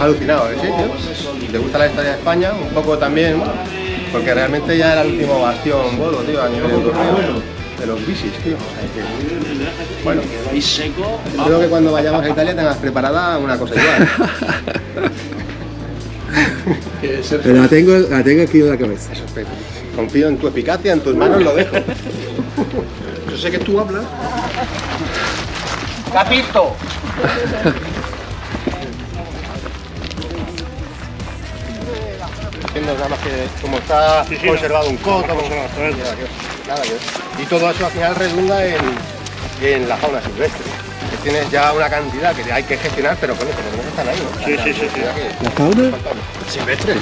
alucinado, ¿eh? ¿Sí, tío? ¿Te gusta la historia de España? Un poco también, porque realmente ya era el último bastión tío, a nivel europeo de los bicis, tío. bueno, creo que cuando vayamos a Italia tengas preparada una cosa igual. Pero la tengo, la tengo aquí en la cabeza. Eso espero. Confío en tu eficacia, en tus manos lo dejo. Yo sé que tú hablas. ¡Capito! Haciendo nada más que como está Sí, sí, conservado un coto, no, no, no, no, no. nada que y todo eso al final redunda en, en la fauna silvestre. Que tienes ya una cantidad que hay que gestionar, pero eso, por lo menos están ahí, ¿no? Sí, sí, sí, sí. ¿La fauna? Silvestre.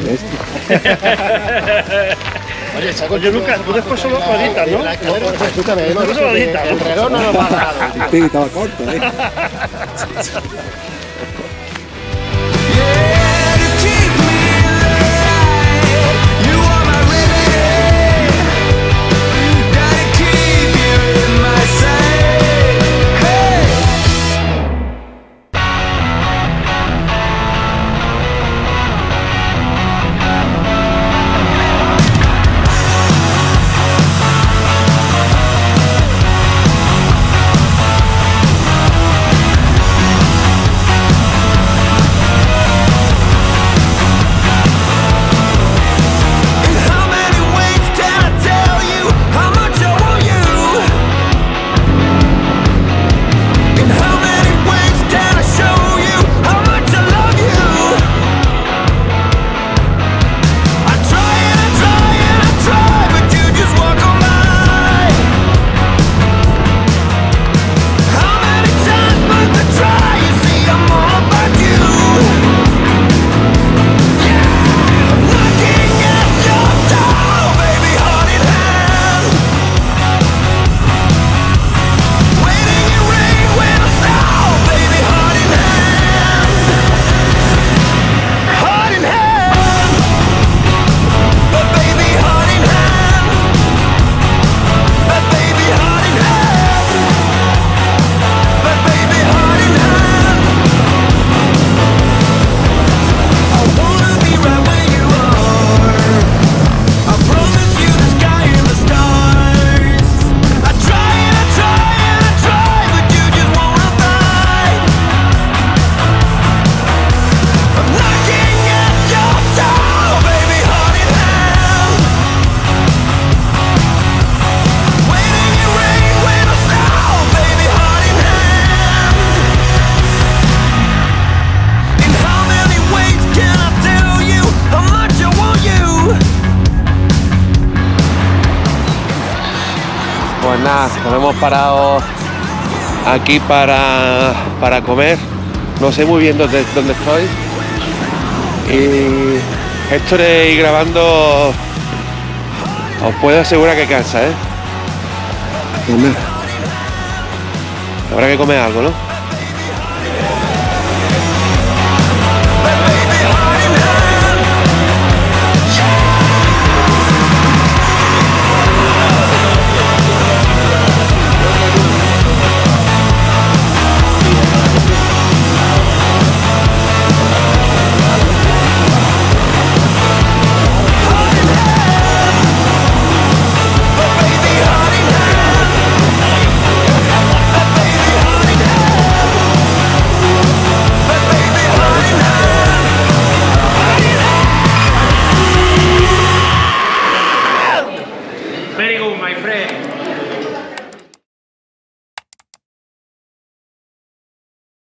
Oye, saco Oye, Lucas, tú después solo lo editas, ¿no? Escúchame, editas, ¿no? el reloj no nos va a dar. Corto, ¿eh? Pues nada, nos hemos parado aquí para, para comer. No sé muy bien dónde, dónde estoy. Y esto de ir grabando os puedo asegurar que cansa, ¿eh? Habrá que comer algo, ¿no?